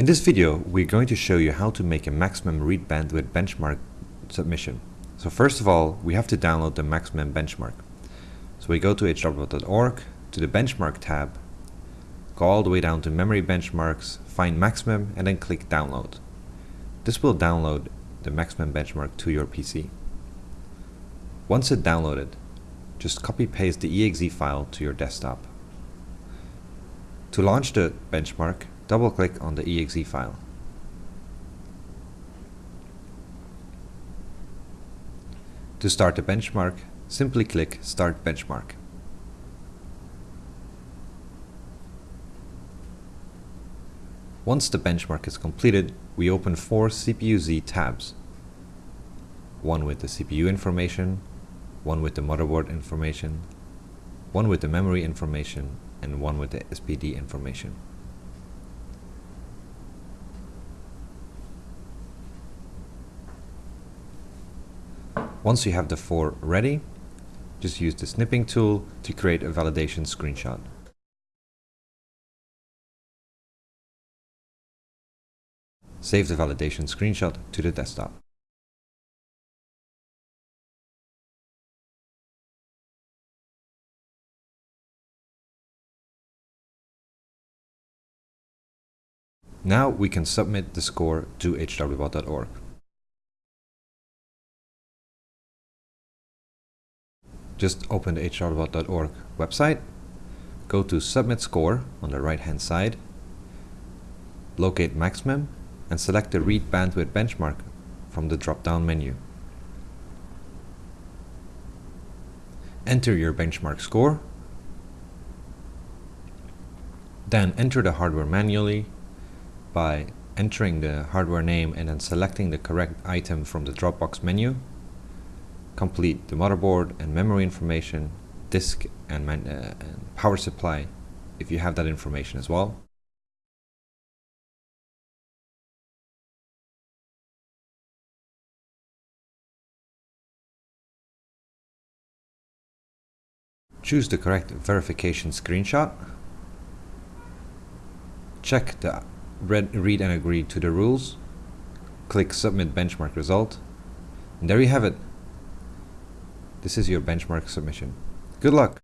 In this video, we're going to show you how to make a MaxxMEM read bandwidth benchmark submission. So first of all, we have to download the MaxxMEM benchmark. So we go to hwbot.org, to the benchmark tab, go all the way down to memory benchmarks, find MaxxMEM, and then click download. This will download the MaxxMEM benchmark to your PC. Once it's downloaded, just copy paste the exe file to your desktop. To launch the benchmark, double click on the exe file. To start the benchmark, simply click Start Benchmark. Once the benchmark is completed, we open four CPU-Z tabs. One with the CPU information, one with the motherboard information, one with the memory information, and one with the SPD information. Once you have the four ready, just use the snipping tool to create a validation screenshot. Save the validation screenshot to the desktop. Now we can submit the score to hwbot.org. Just open the hwbot.org website, go to Submit Score on the right hand side, locate MaxxMEM, and select the Read Bandwidth benchmark from the drop-down menu. Enter your benchmark score, then enter the hardware manually by entering the hardware name and then selecting the correct item from the Dropbox menu. Complete the motherboard and memory information, disk and, uh, and power supply if you have that information as well. Choose the correct verification screenshot. Check the read, read and agree to the rules. Click submit benchmark result. And there you have it. This is your benchmark submission. Good luck!